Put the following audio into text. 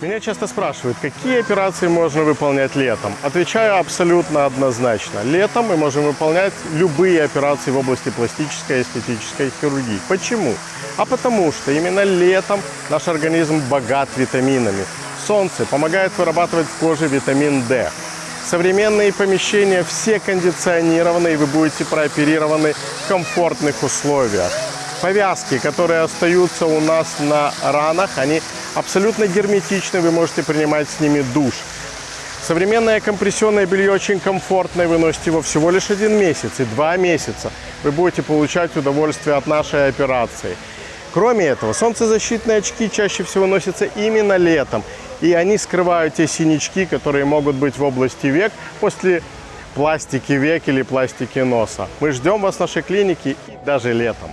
Меня часто спрашивают, какие операции можно выполнять летом. Отвечаю абсолютно однозначно. Летом мы можем выполнять любые операции в области пластической и эстетической хирургии. Почему? А потому что именно летом наш организм богат витаминами. Солнце помогает вырабатывать в коже витамин D. Современные помещения все кондиционированы, и вы будете прооперированы в комфортных условиях. Повязки, которые остаются у нас на ранах, они абсолютно герметичны, вы можете принимать с ними душ. Современное компрессионное белье очень комфортное, вы носите его всего лишь один месяц и два месяца. Вы будете получать удовольствие от нашей операции. Кроме этого, солнцезащитные очки чаще всего носятся именно летом. И они скрывают те синячки, которые могут быть в области век после пластики век или пластики носа. Мы ждем вас в нашей клинике даже летом.